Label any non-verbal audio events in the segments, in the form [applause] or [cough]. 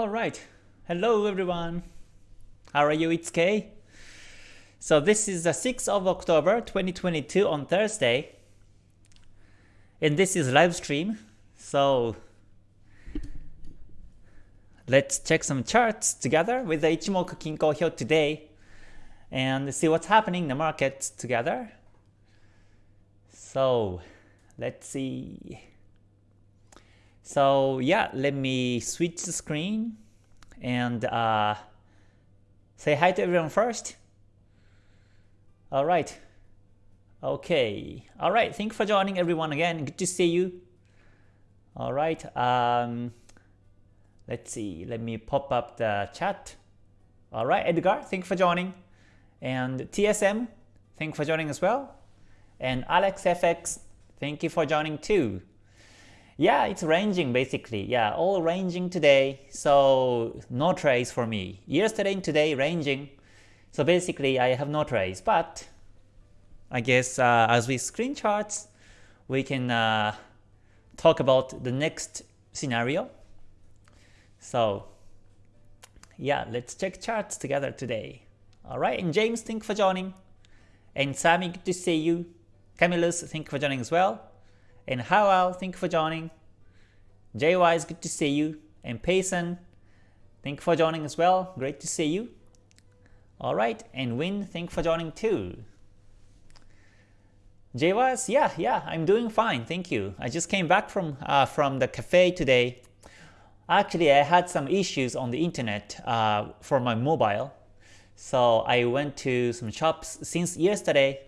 Alright, hello everyone. How are you? It's Kay. So this is the 6th of October 2022 on Thursday. And this is live stream. So let's check some charts together with the Ichimoku Kinko here today and see what's happening in the market together. So let's see. So yeah, let me switch the screen and uh, say hi to everyone first. All right. Okay. All right. Thank you for joining everyone again. Good to see you. All right. Um, let's see. Let me pop up the chat. All right, Edgar, thank you for joining. And TSM, thank you for joining as well. And AlexFX, thank you for joining too. Yeah, it's ranging basically. Yeah, all ranging today. So no trades for me. Yesterday and today ranging. So basically I have no trades. But I guess uh, as we screen charts, we can uh, talk about the next scenario. So yeah, let's check charts together today. Alright, and James, thank you for joining. And Sammy, good to see you. Camillus, thank you for joining as well. And Howell, thank you for joining. JY is good to see you. And Payson, thank you for joining as well. Great to see you. Alright, and Win, thank you for joining too. JY's, yeah, yeah, I'm doing fine, thank you. I just came back from uh, from the cafe today. Actually, I had some issues on the internet uh, for my mobile. So I went to some shops since yesterday.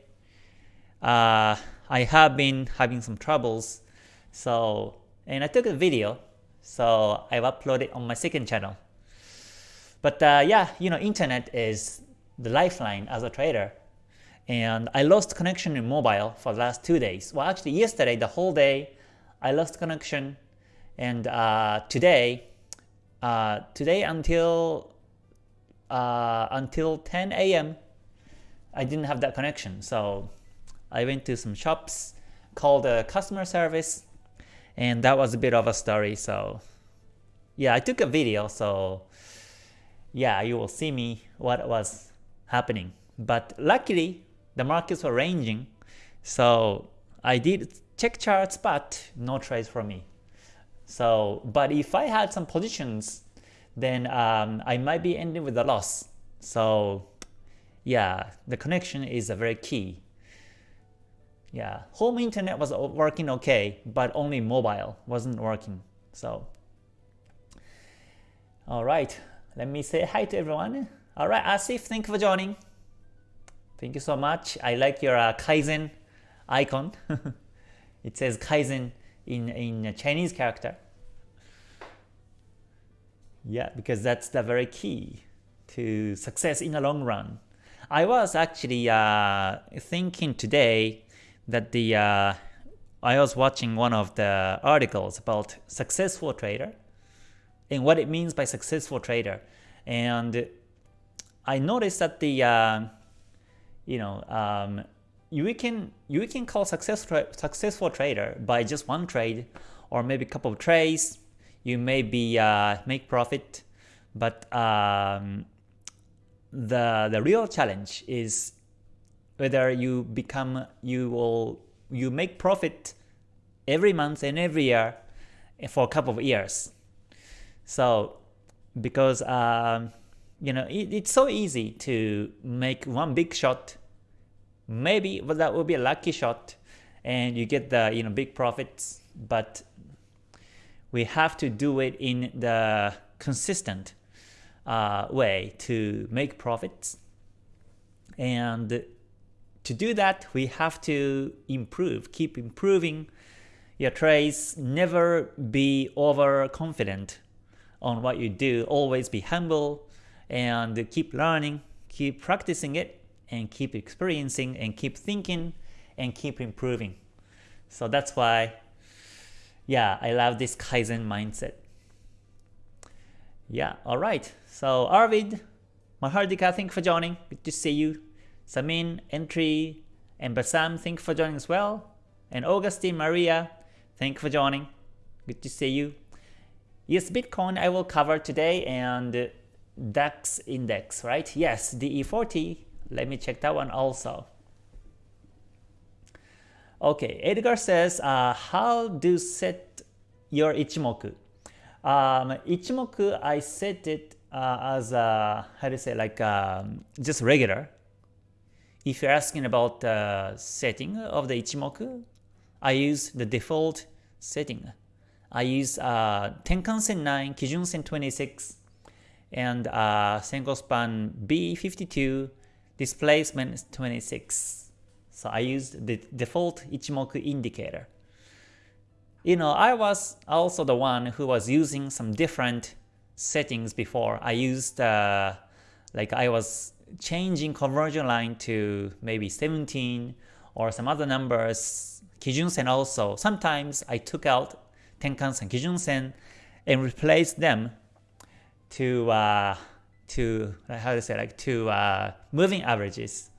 Uh, I have been having some troubles. So, and I took a video. So I've uploaded on my second channel. But uh, yeah, you know, internet is the lifeline as a trader. And I lost connection in mobile for the last two days. Well, actually yesterday, the whole day, I lost connection. And uh, today, uh, today until uh, until 10 a.m., I didn't have that connection. So I went to some shops, called the customer service, and that was a bit of a story. So yeah, I took a video. So yeah, you will see me what was happening. But luckily, the markets were ranging, so I did check charts, but no trades for me. So, but if I had some positions, then um, I might be ending with a loss. So, yeah, the connection is a very key. Yeah, home internet was working okay, but only mobile wasn't working. So, all right, let me say hi to everyone. All right, Asif, thank you for joining. Thank you so much. I like your uh, Kaizen icon. [laughs] it says Kaizen in, in Chinese character. Yeah, because that's the very key to success in the long run. I was actually uh, thinking today that the uh, I was watching one of the articles about successful trader and what it means by successful trader, and I noticed that the uh, you know um, you can you can call success tra successful trader by just one trade or maybe a couple of trades. You may be uh, make profit, but um, the the real challenge is whether you become you will you make profit every month and every year for a couple of years. So because um, you know it, it's so easy to make one big shot maybe but that will be a lucky shot and you get the you know big profits but we have to do it in the consistent uh, way to make profits and to do that we have to improve keep improving your trades never be overconfident on what you do always be humble and keep learning keep practicing it and keep experiencing and keep thinking and keep improving. So that's why, yeah, I love this Kaizen mindset. Yeah, alright. So Arvid, Mahardika, thank you for joining. Good to see you. Samin, Entry, and Basam, thank you for joining as well. And Augustine, Maria, thank you for joining. Good to see you. Yes, Bitcoin I will cover today and DAX index, right? Yes, DE40. Let me check that one also. Okay, Edgar says, uh, how do set your Ichimoku? Um, Ichimoku, I set it uh, as a, how do you say, like um, just regular. If you're asking about the setting of the Ichimoku, I use the default setting. I use uh, Tenkan-sen 9, Kijun-sen 26, and uh, Senko span B52, displacement 26. So I used the default Ichimoku indicator. You know, I was also the one who was using some different settings before. I used, uh, like I was changing conversion line to maybe 17 or some other numbers, Kijun-sen also. Sometimes I took out Tenkan-sen, Kijun-sen and replaced them to uh, to how to say like to uh, moving averages.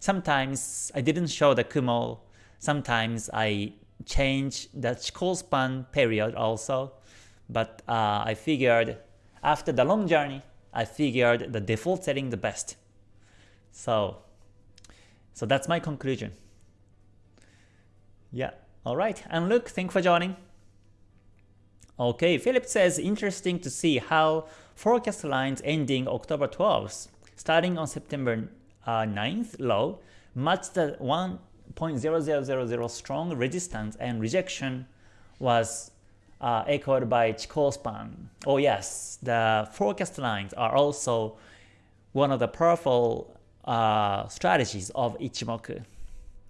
Sometimes I didn't show the Kumo. Sometimes I change the Chikou span period also. But uh, I figured after the long journey, I figured the default setting the best. So, so that's my conclusion. Yeah. All right. And Luke, thanks for joining. Okay, Philip says interesting to see how forecast lines ending October 12th, starting on September uh, 9th low, match the 1.0000 strong resistance and rejection was uh, echoed by Chikou span. Oh yes, the forecast lines are also one of the powerful uh, strategies of Ichimoku.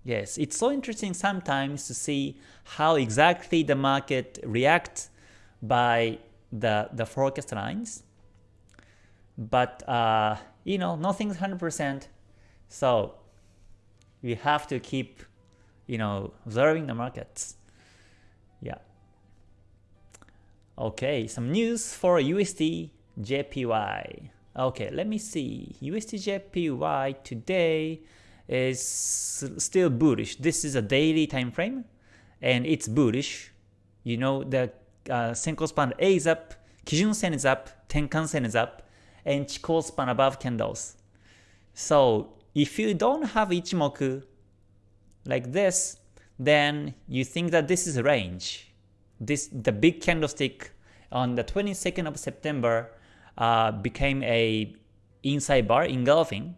Yes, it's so interesting sometimes to see how exactly the market reacts by the, the forecast lines. But, uh, you know, nothing's 100%. So we have to keep, you know, observing the markets. Yeah. Okay, some news for USD JPY. Okay, let me see. USD JPY today is still bullish. This is a daily time frame and it's bullish. You know, the uh, span A is up, Kijun Sen is up, Tenkan Sen is up, and Chikou span above candles. So if you don't have Ichimoku like this, then you think that this is a range. This the big candlestick on the 22nd of September uh, became a inside bar engulfing.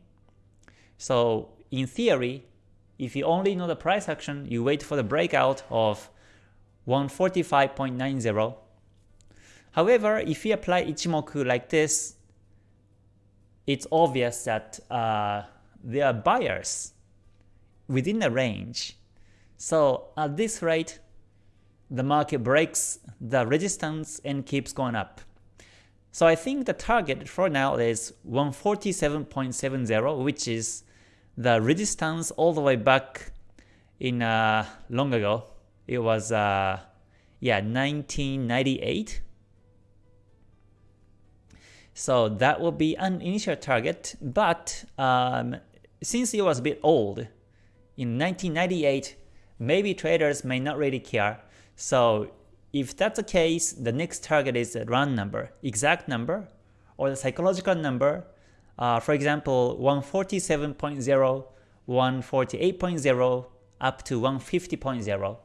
So in theory, if you only know the price action, you wait for the breakout of 145.90. However, if you apply Ichimoku like this, it's obvious that uh, there are buyers within the range. So at this rate, the market breaks the resistance and keeps going up. So I think the target for now is 147.70, which is the resistance all the way back in uh, long ago. It was uh, yeah 1998. So that will be an initial target, but um, since it was a bit old, in 1998, maybe traders may not really care. So if that's the case, the next target is a round number, exact number, or the psychological number. Uh, for example, 147.0, 148.0, up to 150.0.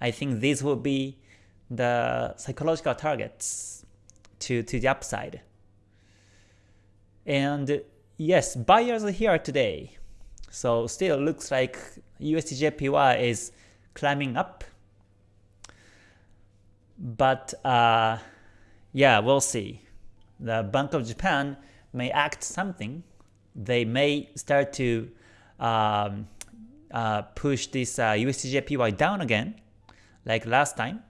I think these will be the psychological targets to, to the upside. And yes, buyers are here today. So still looks like USDJPY is climbing up. But uh, yeah, we'll see. The Bank of Japan may act something. They may start to um, uh, push this uh, USDJPY down again, like last time.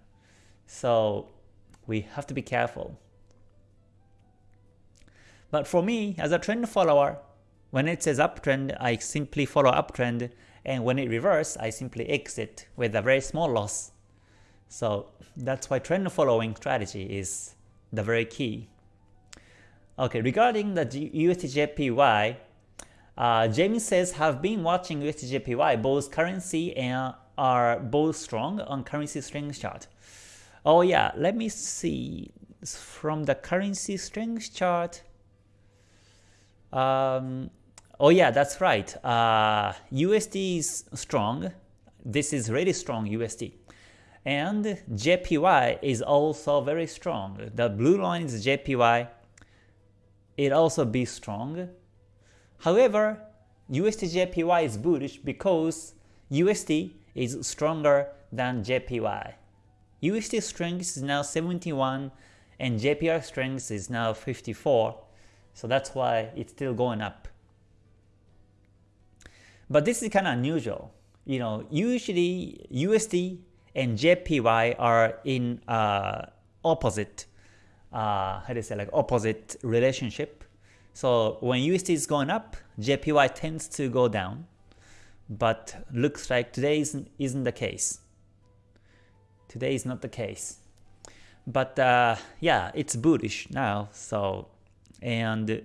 So we have to be careful. But for me, as a trend follower, when it says uptrend, I simply follow uptrend, and when it reverses, I simply exit with a very small loss. So that's why trend following strategy is the very key. Okay, regarding the USDJPY, uh, James says have been watching USDJPY, both currency and are both strong on currency strength chart. Oh yeah, let me see. from the currency strength chart, um, oh yeah, that's right. Uh, USD is strong. This is really strong USD. And JPY is also very strong. The blue line is JPY. It also be strong. However, USD JPY is bullish because USD is stronger than JPY. USD strength is now 71 and JPY strength is now 54. So that's why it's still going up. But this is kind of unusual. You know, usually USD and JPY are in uh, opposite, uh, how do you say, like opposite relationship. So when USD is going up, JPY tends to go down. But looks like today isn't, isn't the case. Today is not the case. But uh, yeah, it's bullish now. So and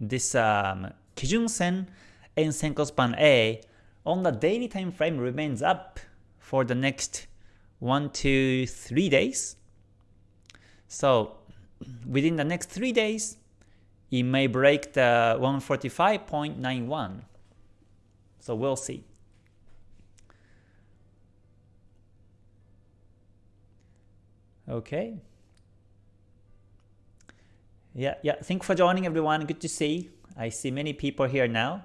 this um, Kijun Sen and Senko Span A on the daily time frame remains up for the next 1 to 3 days. So within the next 3 days, it may break the 145.91. So we'll see. Okay. Yeah, yeah. Thank for joining everyone. Good to see. I see many people here now.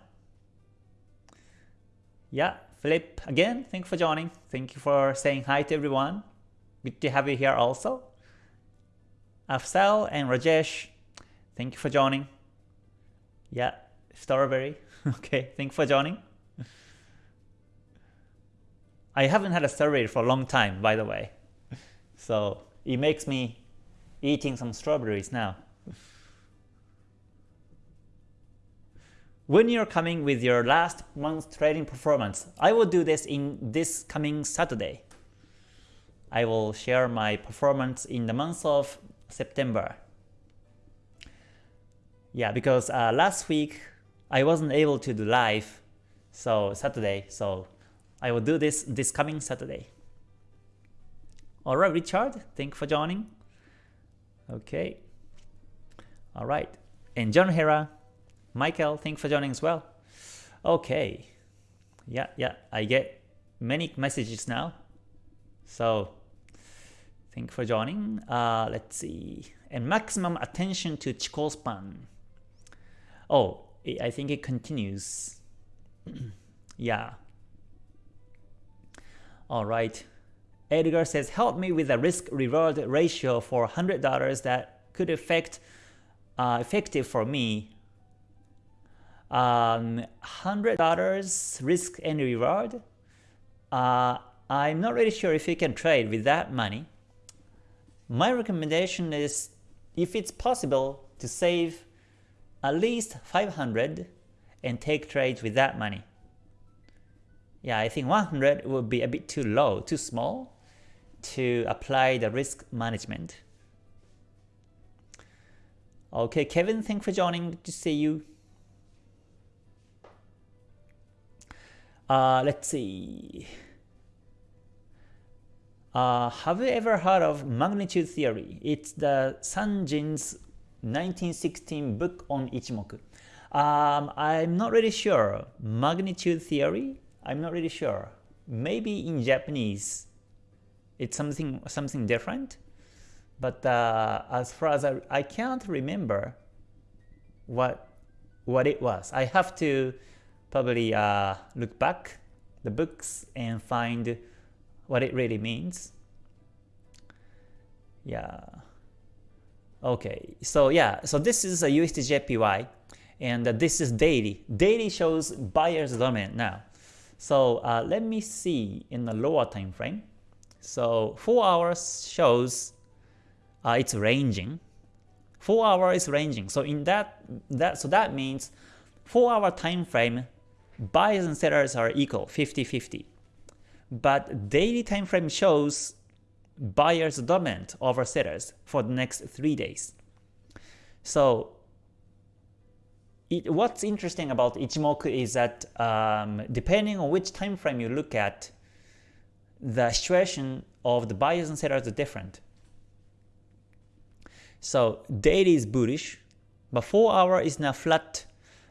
Yeah, Philip, again, thank you for joining. Thank you for saying hi to everyone. Good to have you here also. Afsal and Rajesh, thank you for joining. Yeah, Strawberry. [laughs] okay, thank you for joining. I haven't had a strawberry for a long time, by the way. So it makes me eating some strawberries now. When you're coming with your last month trading performance, I will do this in this coming Saturday. I will share my performance in the month of September. Yeah, because uh, last week I wasn't able to do live, so Saturday, so I will do this this coming Saturday. Alright, Richard, thank you for joining. Okay. Alright. And John Hera, Michael, thank you for joining as well. Okay. Yeah, yeah, I get many messages now. So thank you for joining. Uh, let's see. And maximum attention to Chikou span. Oh, I think it continues. [clears throat] yeah. All right. Edgar says, help me with a risk-reward ratio for $100 that could affect uh, effective for me um, $100 risk and reward. Uh, I'm not really sure if you can trade with that money. My recommendation is, if it's possible, to save at least 500 and take trades with that money. Yeah, I think 100 would be a bit too low, too small to apply the risk management. Okay, Kevin, thanks for joining. Good to see you. Uh, let's see. Uh, have you ever heard of magnitude theory? It's the Sanjin's 1916 book on Ichimoku. Um, I'm not really sure. Magnitude theory? I'm not really sure. Maybe in Japanese, it's something something different. But uh, as far as I, I can't remember what what it was. I have to probably uh, look back the books and find what it really means. Yeah. Okay, so yeah, so this is a USDJPY and uh, this is daily. Daily shows buyer's dominant now. So uh, let me see in the lower time frame. So 4 hours shows uh, it's ranging. 4 hours is ranging. So in that that so that means 4 hour time frame buyers and sellers are equal 50-50. But daily time frame shows buyers dominant over sellers for the next 3 days. So it, what's interesting about Ichimoku is that um, depending on which time frame you look at, the situation of the buyers and sellers are different. So daily is bullish, but 4 hour is now flat.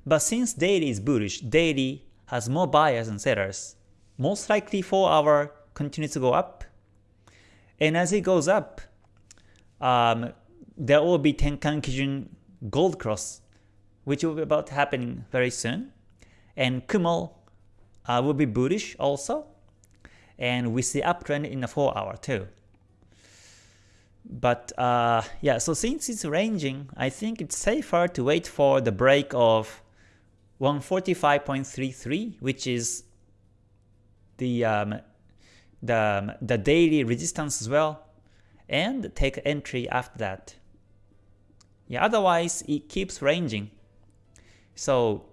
But since daily is bullish, daily has more buyers and sellers. Most likely 4 hour continues to go up. And as it goes up, um, there will be Tenkan Kijun Gold Cross, which will be about happening very soon. And Kumo uh, will be bullish also. And we see uptrend in the 4 hour too. But uh, yeah, so since it's ranging, I think it's safer to wait for the break of 145.33, which is the um, the the daily resistance as well, and take entry after that. Yeah, otherwise it keeps ranging. So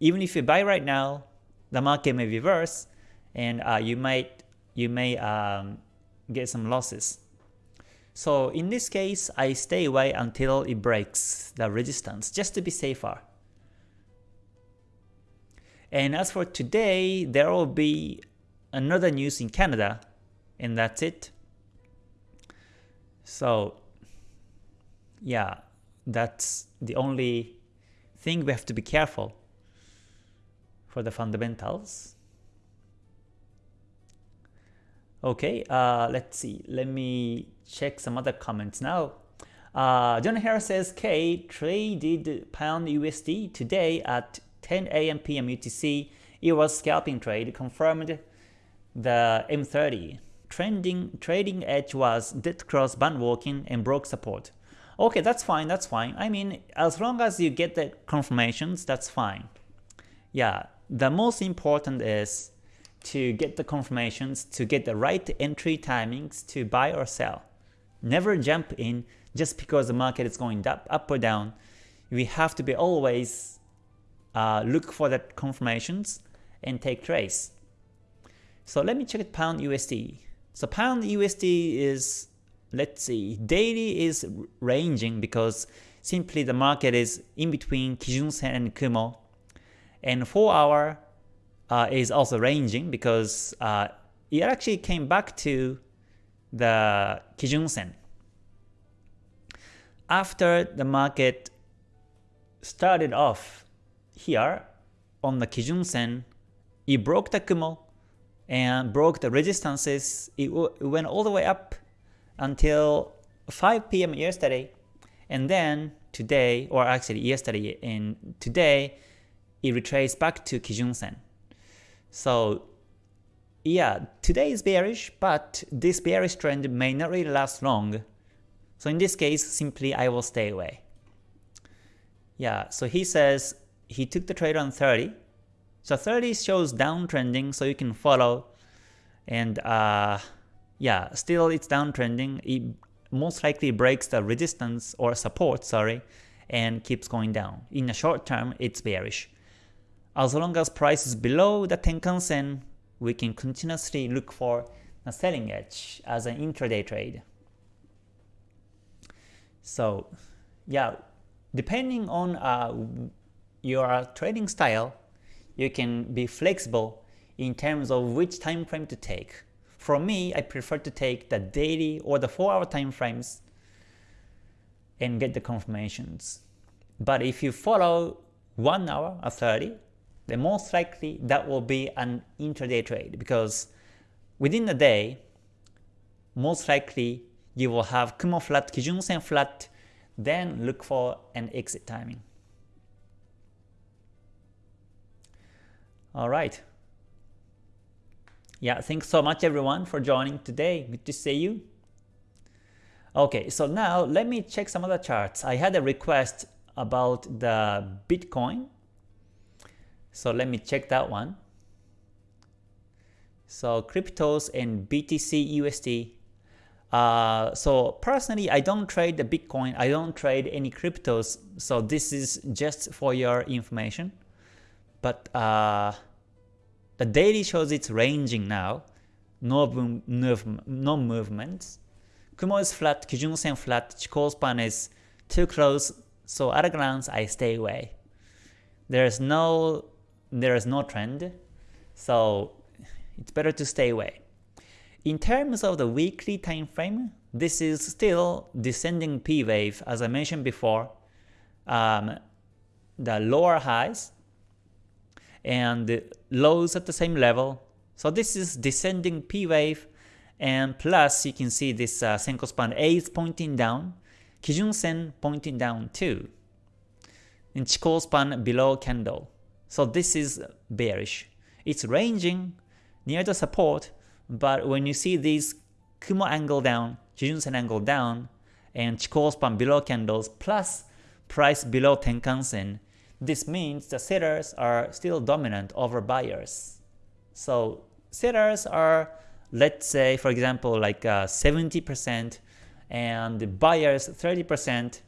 even if you buy right now, the market may reverse, and uh, you might you may um, get some losses. So in this case, I stay away until it breaks the resistance, just to be safer. And as for today, there will be another news in Canada, and that's it. So yeah, that's the only thing we have to be careful for the fundamentals. Okay, uh, let's see. Let me check some other comments now. Uh, John Harris says K traded pound USD today at 10 a.m. p.m. UTC. It was scalping trade, confirmed the M30. Trending trading edge was dead cross band walking and broke support. Okay, that's fine, that's fine. I mean, as long as you get the confirmations, that's fine. Yeah, the most important is to get the confirmations, to get the right entry timings to buy or sell. Never jump in just because the market is going up, up or down. We have to be always uh, look for the confirmations and take trades. So let me check it pound USD. So pound USD is, let's see, daily is ranging because simply the market is in between Kijun Sen and Kumo. And 4 hour uh, is also ranging because uh, it actually came back to the Kijun Sen. After the market started off here on the Kijun Sen, it broke the Kumo and broke the resistances. It, went all the way up until 5 p.m. yesterday, and then today, or actually yesterday and today, it retraced back to Kijun Sen. So yeah, today is bearish, but this bearish trend may not really last long. So in this case, simply I will stay away. Yeah, so he says he took the trade on 30. So 30 shows downtrending, so you can follow. And uh, yeah, still it's downtrending. It most likely breaks the resistance or support, sorry, and keeps going down. In the short term, it's bearish. As long as price is below the Tenkan Sen, we can continuously look for a selling edge as an intraday trade. So yeah, depending on uh, your trading style, you can be flexible in terms of which time frame to take. For me, I prefer to take the daily or the 4 hour time frames and get the confirmations. But if you follow 1 hour or 30, then most likely that will be an intraday trade because within the day, most likely you will have Kumo flat, Kijun Sen flat, then look for an exit timing. Alright. Yeah, thanks so much everyone for joining today. Good to see you. Okay, so now let me check some other charts. I had a request about the Bitcoin so let me check that one. So cryptos and BTC USD. Uh, so personally, I don't trade the Bitcoin. I don't trade any cryptos. So this is just for your information. But uh, the daily shows it's ranging now. No, move, no. Kumo is flat, Kijun Sen flat, Chikou span is too close. So at a glance, I stay away. There's no there is no trend, so it's better to stay away. In terms of the weekly time frame, this is still descending P wave as I mentioned before. Um, the lower highs and lows at the same level. So this is descending P wave and plus you can see this uh, Senko span A is pointing down, Kijun Sen pointing down too. And Chikou span below candle. So this is bearish. It's ranging near the support, but when you see these Kumo angle down, Kijun Sen angle down, and Chikou span below candles plus price below Tenkan Sen, this means the sellers are still dominant over buyers. So sellers are, let's say for example like 70% uh, and the buyers 30%.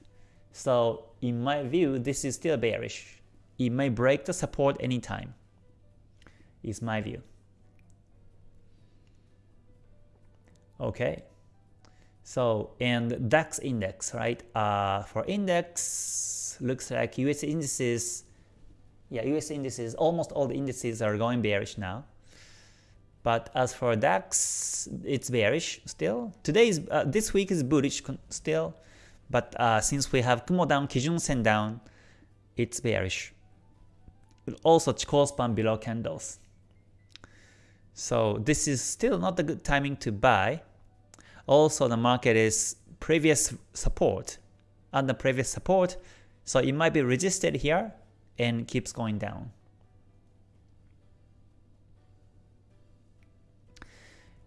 So in my view, this is still bearish. It may break the support anytime, is my view. Okay. So, and DAX index, right? Uh, for index, looks like US indices, yeah, US indices, almost all the indices are going bearish now. But as for DAX, it's bearish still. Today is, uh, this week is bullish still, but uh, since we have Kumo down, Kijun Sen down, it's bearish. Also Chikou span below candles. So this is still not a good timing to buy. Also the market is previous support under previous support, so it might be resisted here and keeps going down.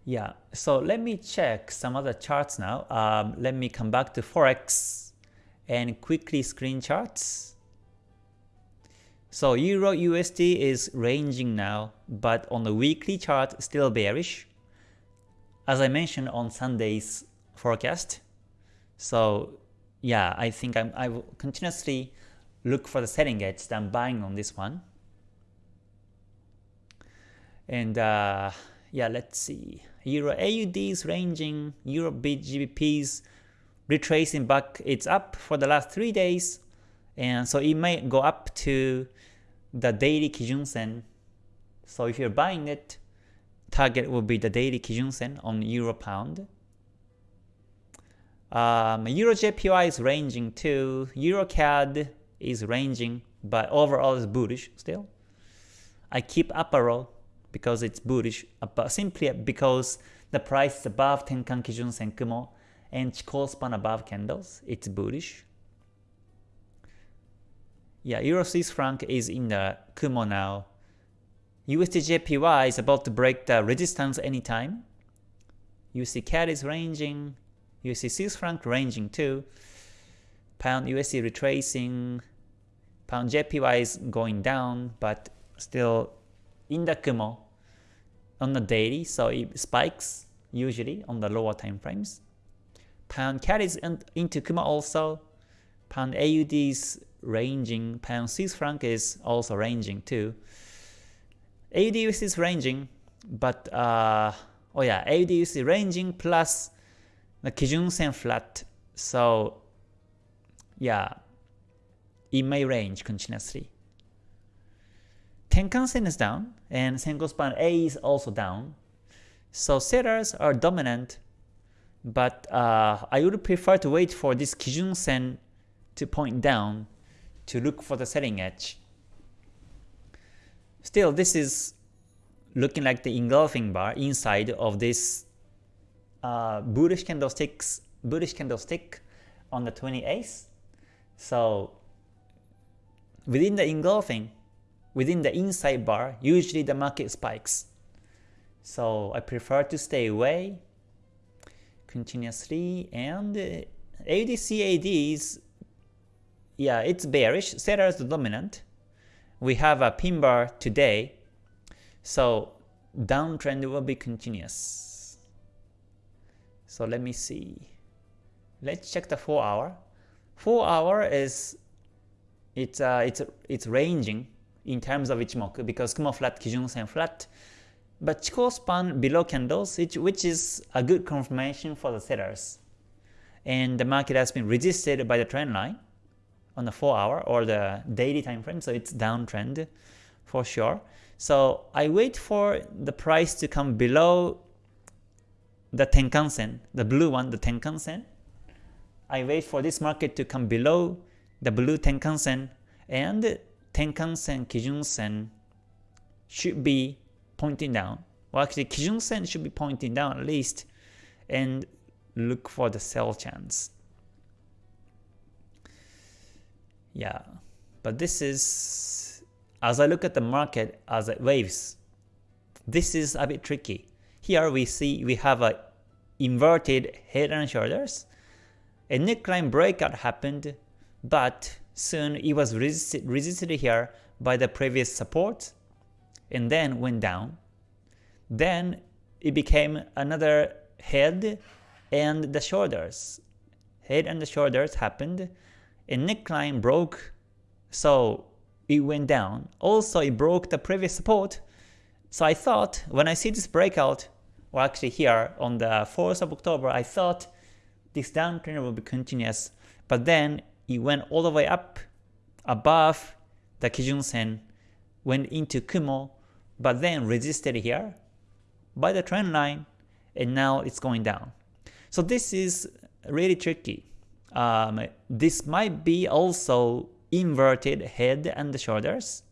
Yeah, so let me check some other charts now. Um, let me come back to Forex and quickly screen charts. So Euro USD is ranging now, but on the weekly chart still bearish as I mentioned on Sunday's forecast. So yeah, I think I'm, I will continuously look for the selling edge that I'm buying on this one. And uh, yeah, let's see. Euro AUD is ranging, Euro BGBP is retracing back. It's up for the last three days, and so it may go up to the daily Kijun Sen. So if you're buying it, target will be the daily Kijun Sen on Euro Pound. Um, Euro JPY is ranging too. Euro CAD is ranging, but overall is bullish still. I keep up arrow because it's bullish, but simply because the price is above Tenkan Kijun Sen Kumo and Chikou span above candles, it's bullish. Yeah, Euro Swiss franc is in the Kumo now. USDJPY is about to break the resistance anytime. USD CAD is ranging, USD Swiss franc ranging too. Pound USD retracing, Pound JPY is going down, but still in the Kumo on the daily, so it spikes usually on the lower time frames. Pound CAD is into Kumo also. Pound AUD is ranging, Pound Swiss franc is also ranging too. AUDUSD is ranging, but uh, oh yeah, AUDUSD ranging plus the Kijun Sen flat. So yeah, it may range continuously. Tenkan Sen is down, and Senko span A is also down. So sellers are dominant, but uh, I would prefer to wait for this Kijun Sen to point down to look for the selling edge. Still, this is looking like the engulfing bar inside of this uh, bullish candlesticks, bullish candlestick on the 28th. So within the engulfing, within the inside bar, usually the market spikes. So I prefer to stay away continuously and uh, AUDCAD is yeah, it's bearish, sellers dominant we have a pin bar today, so downtrend will be continuous. So let me see. Let's check the 4 hour. 4 hour is it's uh, it's it's ranging in terms of Ichimoku because Kumo flat, Kijun Sen flat, but Chikou span below candles, which is a good confirmation for the sellers. And the market has been resisted by the trend line on the 4 hour or the daily time frame, so it's downtrend for sure. So I wait for the price to come below the Tenkan-sen, the blue one, the Tenkan-sen. I wait for this market to come below the blue Tenkan-sen and Tenkan-sen, Kijun-sen should be pointing down. Well, actually, Kijun-sen should be pointing down at least and look for the sell chance. Yeah, but this is, as I look at the market as it waves, this is a bit tricky. Here we see we have a inverted head and shoulders. A neckline breakout happened, but soon it was resisted, resisted here by the previous support and then went down. Then it became another head and the shoulders. Head and the shoulders happened. A neckline broke, so it went down. Also, it broke the previous support. So I thought when I see this breakout, or actually here on the 4th of October, I thought this downtrend will be continuous, but then it went all the way up above the Kijun Sen, went into Kumo, but then resisted here by the trend line, and now it's going down. So this is really tricky. Um, this might be also inverted head and shoulders,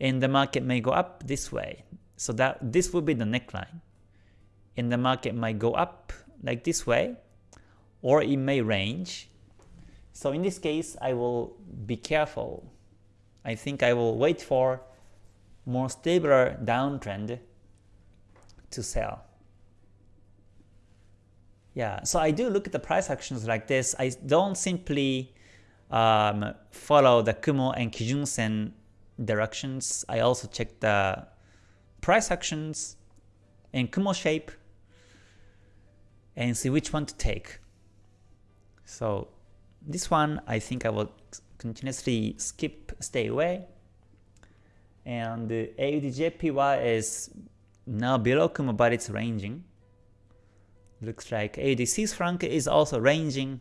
and the market may go up this way. So that this will be the neckline. And the market might go up like this way, or it may range. So in this case, I will be careful. I think I will wait for more stable downtrend to sell. Yeah, so I do look at the price actions like this. I don't simply um, follow the Kumo and Kijun Sen directions. I also check the price actions and Kumo shape and see which one to take. So this one I think I will continuously skip, stay away. And AUDJPY is now below Kumo but it's ranging. Looks like Swiss franc is also ranging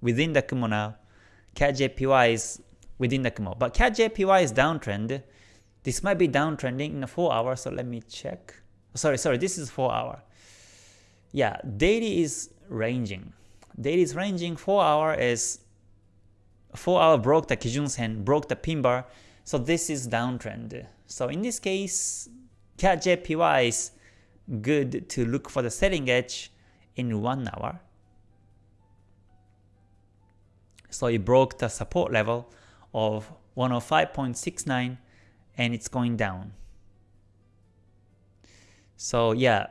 within the Kumo now. CAD JPY is within the Kumo. But CAD JPY is downtrend. This might be downtrending in a 4 hour, so let me check. Sorry, sorry, this is 4 hour. Yeah, daily is ranging. Daily is ranging, 4 hour is 4 hour broke the Kijun Sen, broke the pin bar, so this is downtrend. So in this case, CAD JPY is good to look for the selling edge in 1 hour. So it broke the support level of 105.69 and it's going down. So yeah,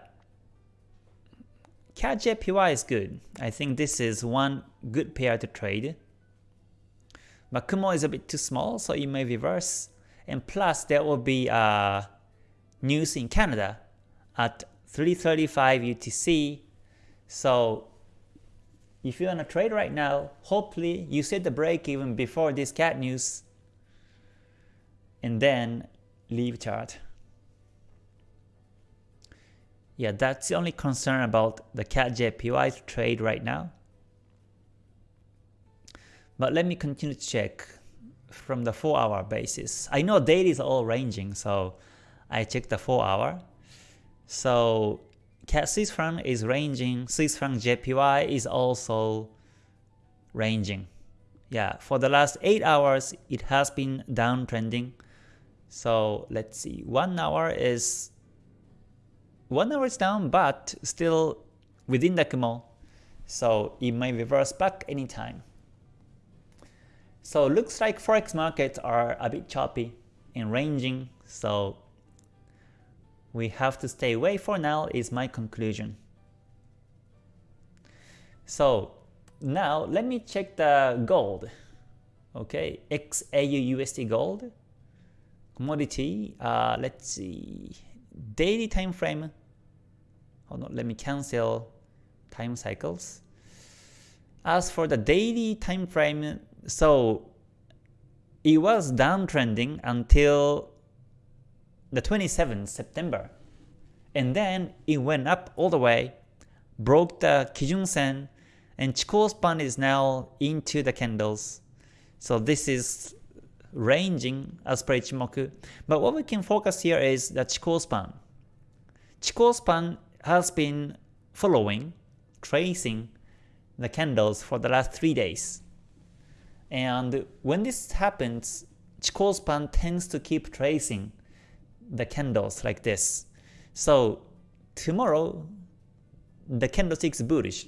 CAD JPY is good. I think this is one good pair to trade. But Kumo is a bit too small, so it may reverse. And plus, there will be uh, news in Canada at 335 UTC so if you're on a trade right now, hopefully you set the break even before this CAD news and then leave chart. Yeah, that's the only concern about the CAD JPY trade right now. But let me continue to check from the 4 hour basis. I know daily is all ranging, so I check the 4 hour. So Swiss franc is ranging, Swiss franc JPY is also ranging. Yeah, for the last 8 hours it has been downtrending. So let's see, 1 hour is 1 hour is down but still within the Kumo. So it may reverse back anytime. So looks like forex markets are a bit choppy and ranging. So we have to stay away for now is my conclusion. So now let me check the gold. Okay, XAU USD gold commodity. Uh, let's see, daily time frame. Hold on, let me cancel time cycles. As for the daily time frame, so it was downtrending until the 27th September. And then it went up all the way, broke the Kijun Sen, and Chikou span is now into the candles. So this is ranging as per Ichimoku. But what we can focus here is the Chikou span. Chikou span has been following, tracing the candles for the last 3 days. And when this happens, Chikou span tends to keep tracing the candles like this. So tomorrow, the candlestick is bullish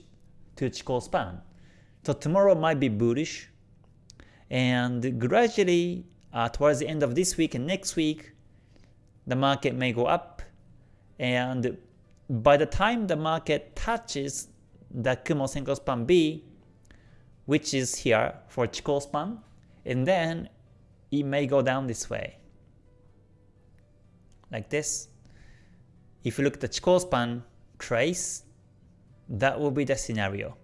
to Chikou span. So tomorrow might be bullish, and gradually uh, towards the end of this week and next week, the market may go up, and by the time the market touches the Kumo Senko span B, which is here for Chikou span, and then it may go down this way, like this. If you look at the Chikou span trace, that will be the scenario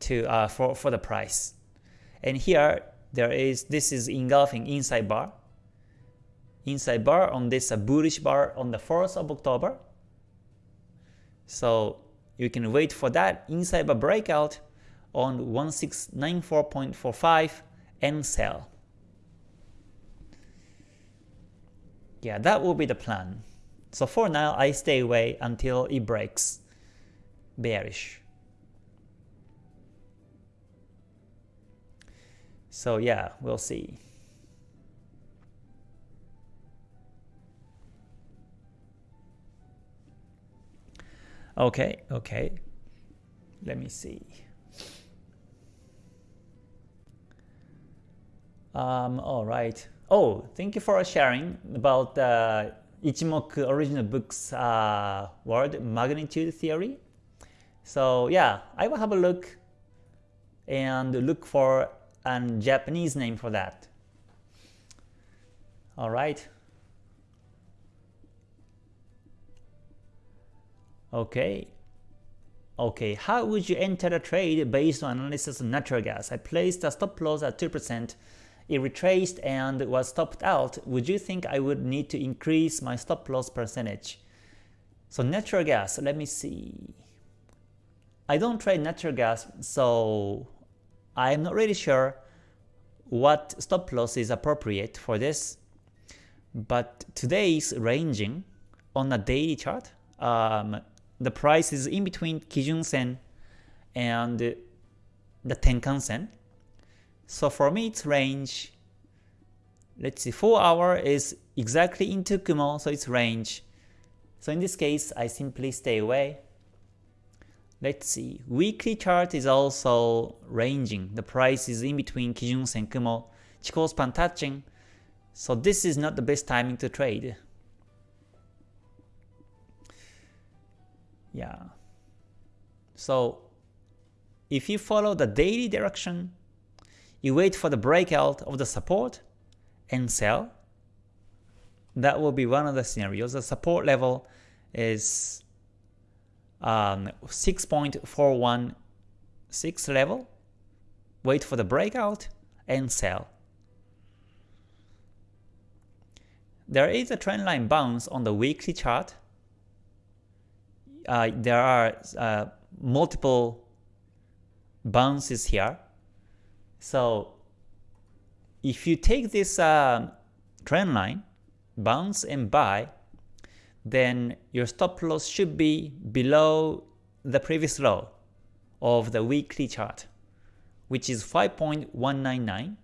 to uh, for for the price. And here there is this is engulfing inside bar, inside bar on this bullish bar on the 4th of October. So you can wait for that inside bar breakout on 1694.45 and sell. Yeah, that will be the plan. So for now, I stay away until it breaks bearish. So yeah, we'll see. Okay, okay. Let me see. Um, all right. Oh, thank you for sharing about the Ichimoku original book's uh, word magnitude theory. So yeah, I will have a look and look for a Japanese name for that. Alright. Okay. Okay, how would you enter a trade based on analysis of natural gas? I placed a stop loss at 2%, it retraced and was stopped out. Would you think I would need to increase my stop loss percentage? So natural gas, let me see. I don't trade natural gas, so I'm not really sure what stop loss is appropriate for this. But today's ranging on a daily chart, um, the price is in between Kijun Sen and the Tenkan Sen. So for me, its range, let's see, 4 hour is exactly into Kumo, so it's range. So in this case, I simply stay away. Let's see, weekly chart is also ranging. The price is in between Kijun Sen Kumo, Chikou span touching. So this is not the best timing to trade. Yeah. So if you follow the daily direction, you wait for the breakout of the support and sell. That will be one of the scenarios. The support level is um, 6.416 level, wait for the breakout, and sell. There is a trendline bounce on the weekly chart. Uh, there are uh, multiple bounces here. So if you take this uh, trend line, bounce and buy, then your stop loss should be below the previous low of the weekly chart, which is 5.199,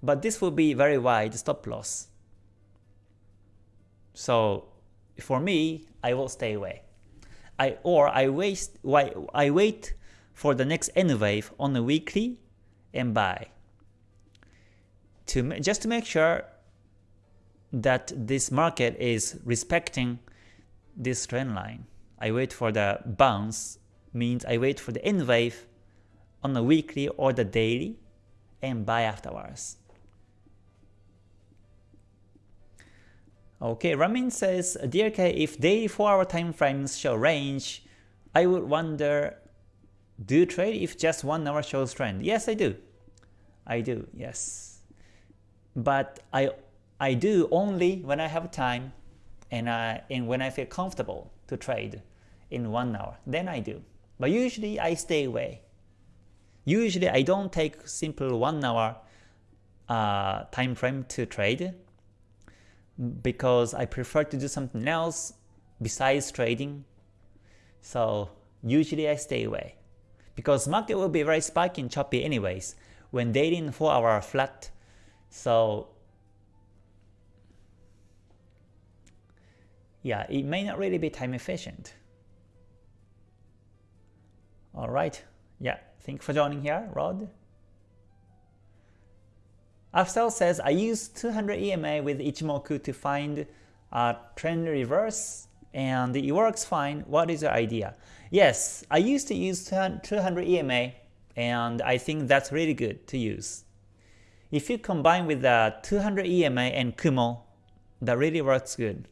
but this will be very wide stop loss. So for me, I will stay away. I or I waste why I wait for the next N wave on the weekly and buy. To just to make sure that this market is respecting this trend line. I wait for the bounce, means I wait for the N wave on the weekly or the daily and buy afterwards. Okay, Ramin says, Dear K, if daily 4-hour time frames show range, I would wonder, do you trade if just 1 hour shows trend? Yes, I do. I do, yes. But I I do only when I have time and, I, and when I feel comfortable to trade in one hour, then I do. But usually I stay away. Usually I don't take simple one hour uh, time frame to trade because I prefer to do something else besides trading So usually I stay away. Because market will be very spiky and choppy anyways when dating and 4 hour flat. So yeah, it may not really be time efficient. Alright, yeah, thank you for joining here, Rod. Afsel says, I use 200 EMA with Ichimoku to find a trend reverse and it works fine. What is your idea? Yes, I used to use 200 EMA and I think that's really good to use. If you combine with the 200 EMA and Kumo, that really works good.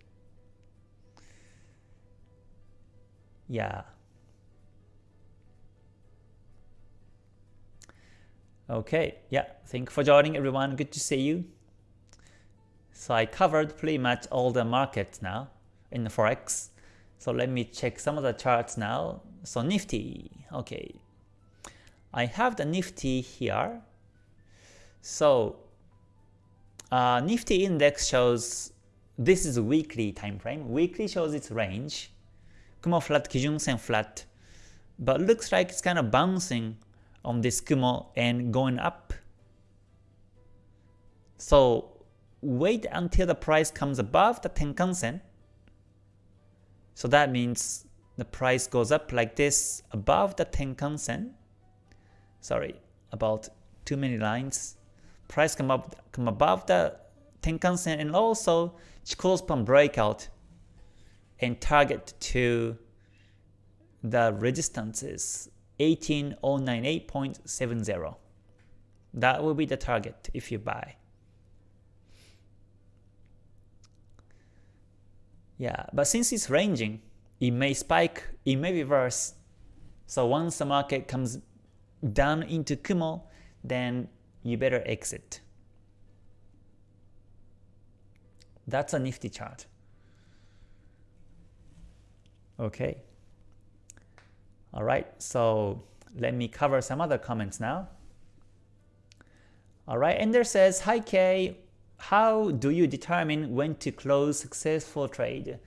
Yeah. Okay, yeah, thank you for joining everyone. Good to see you. So I covered pretty much all the markets now in Forex. So let me check some of the charts now. So Nifty, okay. I have the Nifty here. So uh, Nifty index shows this is weekly time frame. Weekly shows its range. Kumo flat, Kijun Sen flat. But looks like it's kind of bouncing on this Kumo and going up. So wait until the price comes above the Tenkan Sen. So that means the price goes up like this above the Tenkan Sen. Sorry, about too many lines. Price come up come above the Tenkan Sen and also Chikou span breakout and target to the resistances 18098.70. That will be the target if you buy. Yeah, but since it's ranging, it may spike, it may reverse. So once the market comes down into Kumo, then you better exit. That's a nifty chart. Okay. Alright, so let me cover some other comments now. Alright, Ender says, Hi Kay, how do you determine when to close successful trade?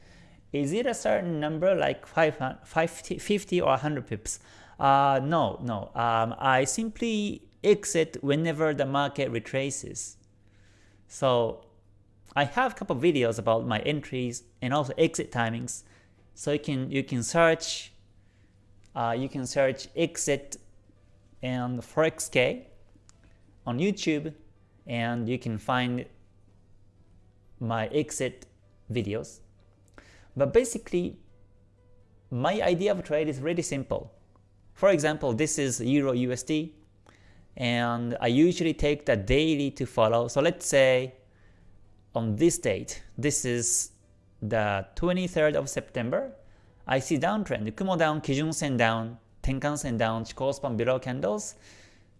Is it a certain number like 5, 50 or 100 pips? Uh, no, no. Um, I simply exit whenever the market retraces. So I have a couple videos about my entries and also exit timings. So you can you can search uh, you can search exit and ForexK on YouTube and you can find my exit videos. But basically, my idea of trade is really simple. For example, this is Euro USD, and I usually take the daily to follow. So let's say on this date, this is the 23rd of September, I see downtrend, Kumo down, Kijun Sen down, Tenkan Sen down, Chikou span below candles.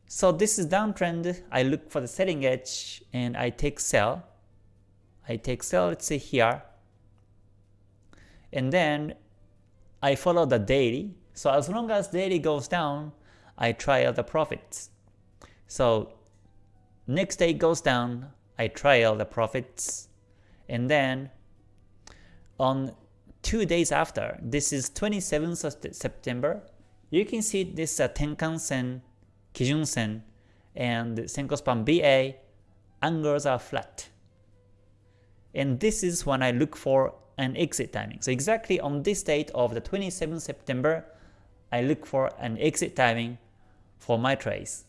So this is downtrend, I look for the setting edge and I take sell. I take sell, let's say here. And then I follow the daily. So as long as daily goes down, I try out the profits. So next day goes down, I try trial the profits. And then on two days after, this is 27th of September, you can see this uh, Tenkan Sen, Kijun Sen, and Senko Span BA angles are flat. And this is when I look for an exit timing. So exactly on this date of the 27th September, I look for an exit timing for my trades.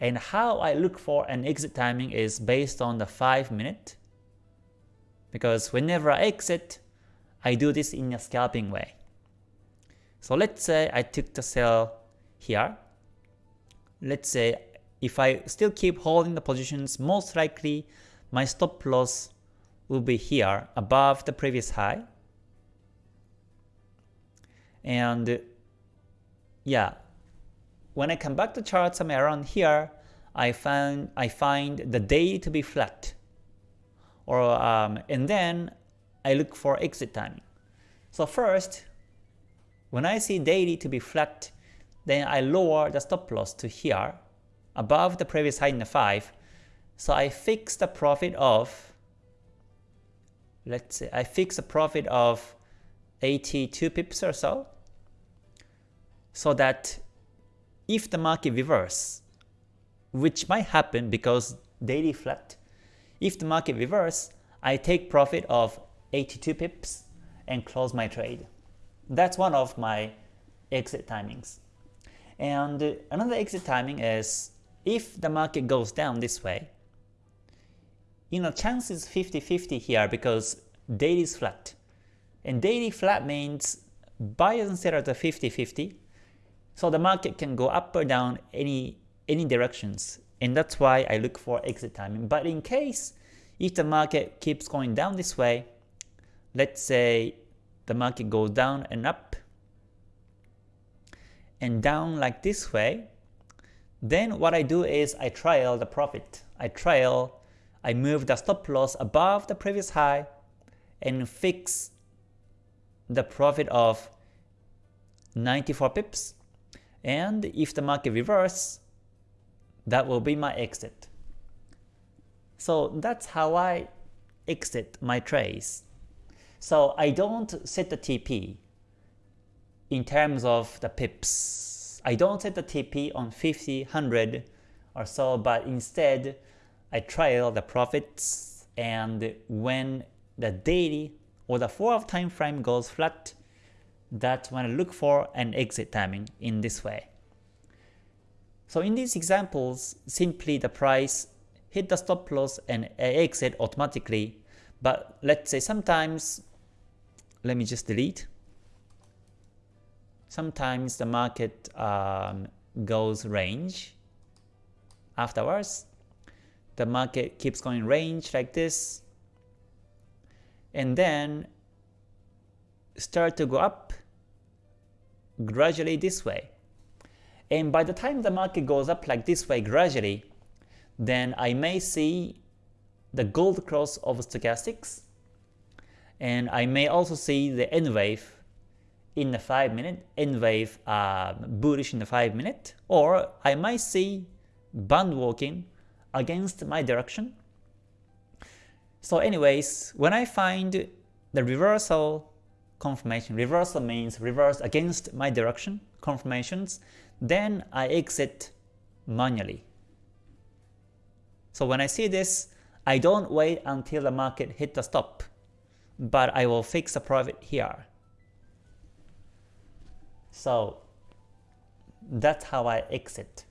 And how I look for an exit timing is based on the 5 minute. Because whenever I exit, I do this in a scalping way. So let's say I took the sell here. Let's say if I still keep holding the positions, most likely my stop loss will be here above the previous high. And yeah, when I come back to chart somewhere around here, I find I find the day to be flat. Or um, and then I look for exit timing. So first, when I see daily to be flat, then I lower the stop loss to here, above the previous high in the 5. So I fix the profit of, let's say I fix a profit of 82 pips or so. So that if the market reverse, which might happen because daily flat, if the market reverse, I take profit of 82 pips and close my trade. That's one of my exit timings. And another exit timing is if the market goes down this way, you know, chance is 50-50 here because daily is flat. And daily flat means buyers and sellers are 50-50. So the market can go up or down any any directions. And that's why I look for exit timing. But in case if the market keeps going down this way, let's say the market goes down and up and down like this way, then what I do is I trail the profit. I trail, I move the stop loss above the previous high and fix the profit of 94 pips. And if the market reverse, that will be my exit. So that's how I exit my trades. So I don't set the TP in terms of the pips. I don't set the TP on 50, 100 or so, but instead I trail the profits and when the daily or the 4 hour time frame goes flat, that's when I look for an exit timing in this way. So in these examples, simply the price hit the stop loss and exit automatically, but let's say sometimes, let me just delete, sometimes the market um, goes range afterwards. The market keeps going range like this, and then start to go up gradually this way. And by the time the market goes up like this way gradually, then I may see the gold cross of stochastics, and I may also see the N wave in the 5 minute, N wave uh, bullish in the 5 minute, or I might see band walking against my direction. So anyways, when I find the reversal confirmation, reversal means reverse against my direction confirmations, then I exit manually. So when I see this, I don't wait until the market hit the stop, but I will fix a profit here. So that's how I exit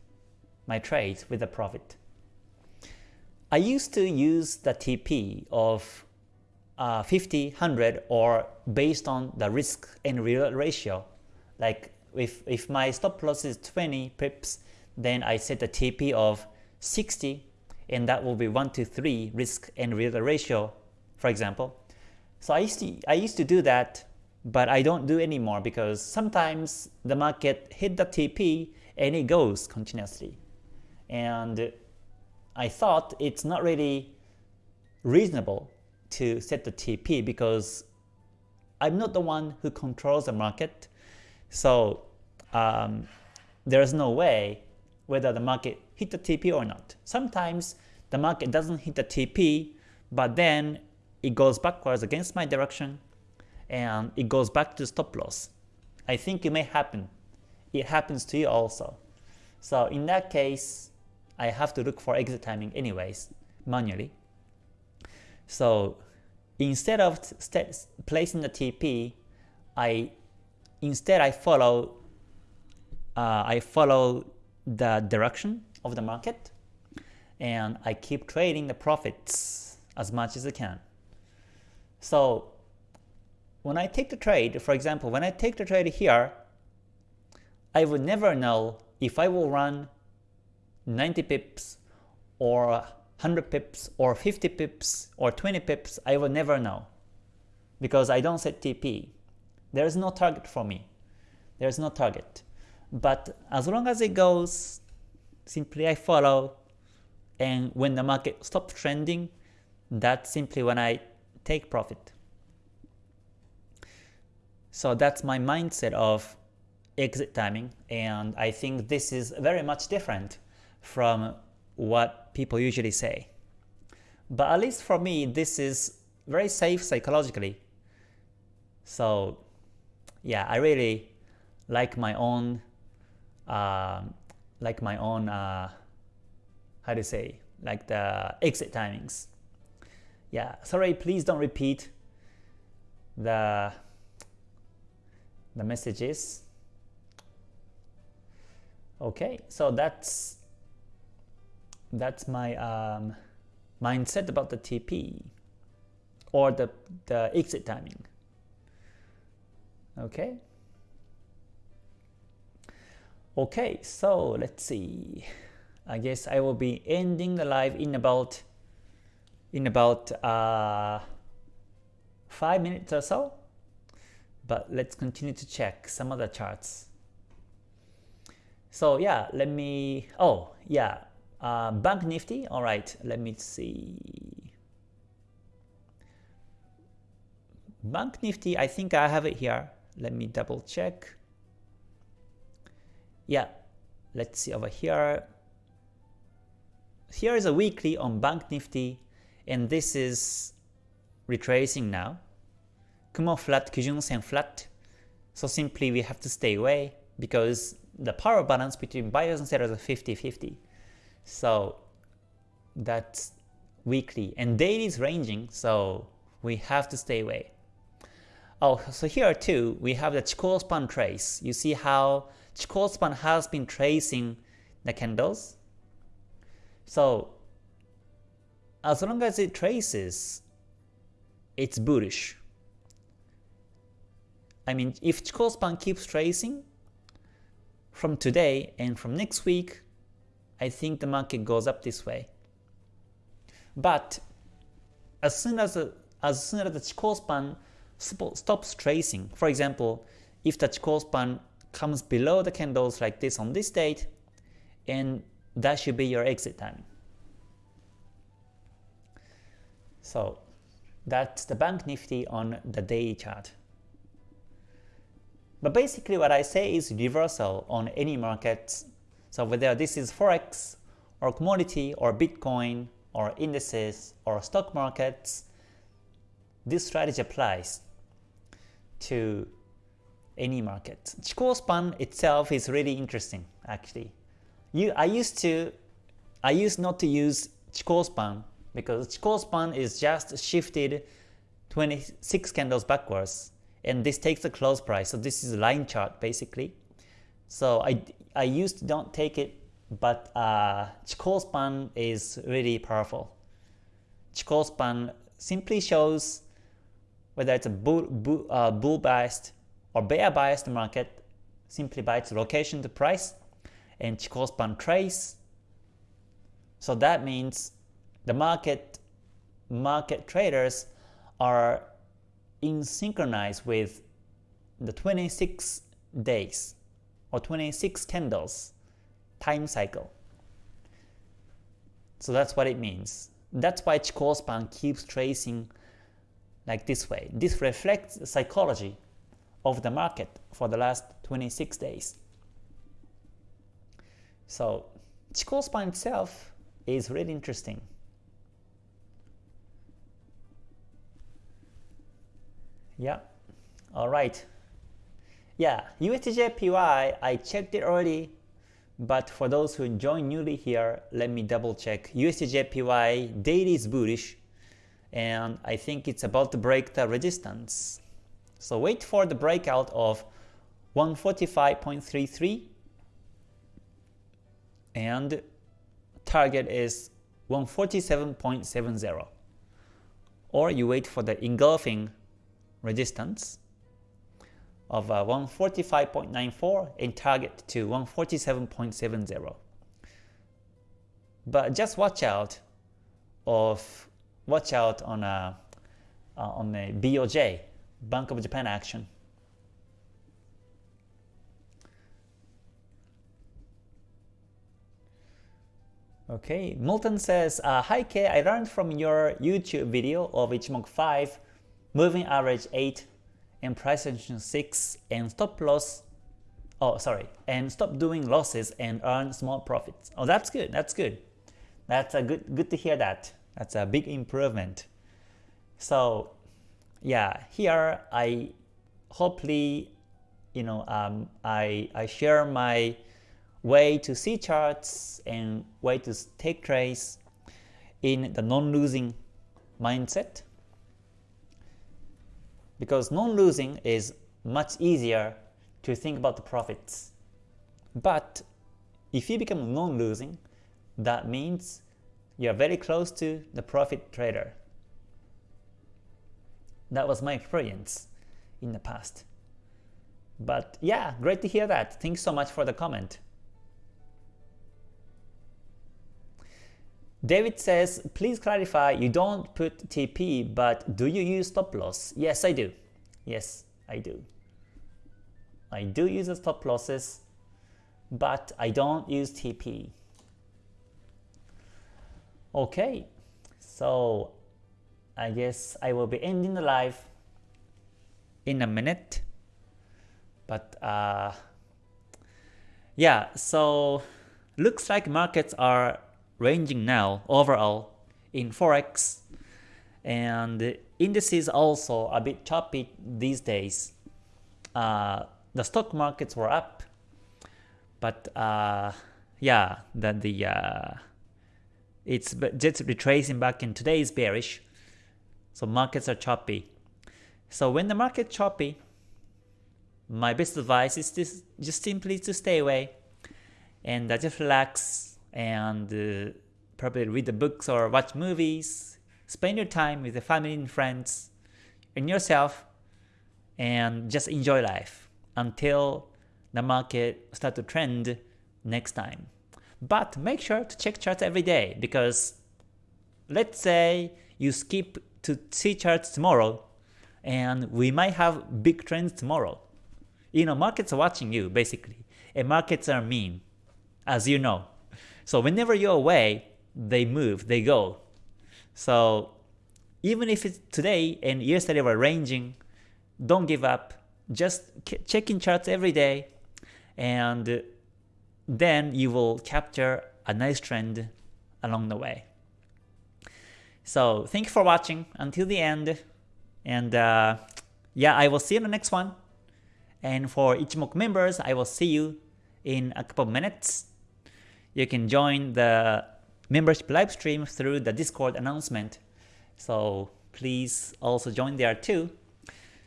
my trades with a profit. I used to use the TP of uh, 50, 100 or based on the risk and reward ratio. Like if, if my stop loss is 20 pips, then I set a TP of 60 and that will be 1 to 3 risk and reward ratio, for example. So I used to, I used to do that but I don't do anymore because sometimes the market hit the TP and it goes continuously. And I thought it's not really reasonable to set the TP because I'm not the one who controls the market. So um, there's no way whether the market hit the TP or not. Sometimes the market doesn't hit the TP, but then it goes backwards against my direction and it goes back to stop loss. I think it may happen. It happens to you also. So in that case, I have to look for exit timing anyways, manually. So instead of placing the TP, I instead I follow uh, I follow the direction of the market and I keep trading the profits as much as I can. So when I take the trade, for example, when I take the trade here, I would never know if I will run 90 pips or 100 pips or 50 pips or 20 pips, I will never know because I don't set TP. There is no target for me. There is no target. But as long as it goes, simply I follow and when the market stops trending, that's simply when I take profit. So that's my mindset of exit timing and I think this is very much different from what people usually say. But at least for me, this is very safe psychologically. So yeah, I really like my own uh, like my own uh, how to say like the exit timings. Yeah, sorry, please don't repeat the the messages. Okay, so that's that's my um, mindset about the TP or the, the exit timing. Okay. Okay, so let's see. I guess I will be ending the live in about in about uh, five minutes or so. But let's continue to check some other charts. So yeah, let me. Oh yeah, uh, Bank Nifty. All right, let me see. Bank Nifty. I think I have it here. Let me double check. Yeah, let's see over here. Here is a weekly on Bank Nifty, and this is retracing now. Kumo flat, Kijun Sen flat. So simply we have to stay away because the power balance between buyers and sellers is 50-50. So that's weekly. And daily is ranging, so we have to stay away. Oh, so here too, we have the Chikou span trace. You see how Chikou span has been tracing the candles. So as long as it traces, it's bullish. I mean, if Chikou span keeps tracing from today and from next week, I think the market goes up this way. But as soon as as soon as the Chikou span stops tracing, for example, if the Chikou span comes below the candles like this on this date, and that should be your exit time. So that's the Bank Nifty on the daily chart. But basically what I say is reversal on any market. So whether this is Forex or commodity or Bitcoin or indices or stock markets, this strategy applies to any market. Chikou span itself is really interesting actually. You, I used to I used not to use Chikou span because Chikou span is just shifted 26 candles backwards and this takes the close price. So this is a line chart basically. So I, I used to don't take it, but uh, Chikou span is really powerful. Chikou span simply shows whether it's a bull, bull, uh, bull biased or bear biased market simply by its location to price and Chikou span trace. So that means the market market traders are in synchronized with the 26 days or 26 candles time cycle. So that's what it means. That's why Chikou span keeps tracing like this way. This reflects the psychology of the market for the last 26 days. So Chikou span itself is really interesting. Yeah. All right. Yeah, USDJPY, I checked it already, but for those who join newly here, let me double check. USDJPY daily is bullish, and I think it's about to break the resistance. So wait for the breakout of 145.33 and target is 147.70 or you wait for the engulfing resistance of uh, 145.94 and target to 147.70. But just watch out of watch out on a uh, on a BOJ Bank of Japan action. Okay, Milton says, uh, Hi K, I learned from your YouTube video of Ichimoku 5 moving average 8 and price action 6 and stop loss oh sorry and stop doing losses and earn small profits. Oh that's good that's good. That's a good good to hear that. That's a big improvement. So yeah here I hopefully you know um, I, I share my way to see charts and way to take trades in the non-losing mindset because non-losing is much easier to think about the profits. But if you become non-losing, that means you are very close to the profit trader. That was my experience in the past. But yeah, great to hear that. Thanks so much for the comment. David says, please clarify, you don't put TP, but do you use stop loss? Yes, I do. Yes, I do. I do use stop losses, but I don't use TP. Okay, so I guess I will be ending the live in a minute. But uh, yeah, so looks like markets are ranging now overall in Forex and indices also a bit choppy these days. Uh, the stock markets were up, but uh, yeah, that the uh, it's just retracing back and today is bearish, so markets are choppy. So when the market choppy, my best advice is this, just simply to stay away and uh, just relax and uh, probably read the books or watch movies, spend your time with the family and friends and yourself and just enjoy life until the market start to trend next time. But make sure to check charts every day because let's say you skip to see charts tomorrow and we might have big trends tomorrow. You know, markets are watching you basically and markets are mean as you know. So whenever you're away, they move, they go. So even if it's today and yesterday were ranging, don't give up. Just check in charts every day and then you will capture a nice trend along the way. So thank you for watching until the end. And uh, yeah, I will see you in the next one. And for Ichimoku members, I will see you in a couple minutes. You can join the membership live stream through the Discord announcement. So please also join there too.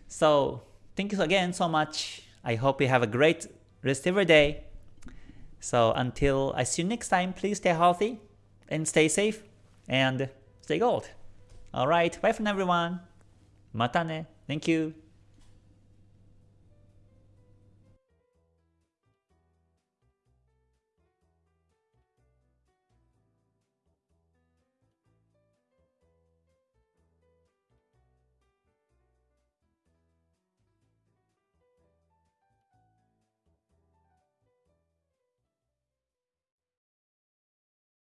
So thank you again so much. I hope you have a great rest of your day. So until I see you next time, please stay healthy and stay safe and stay gold. Alright, bye from everyone. Matane. Thank you.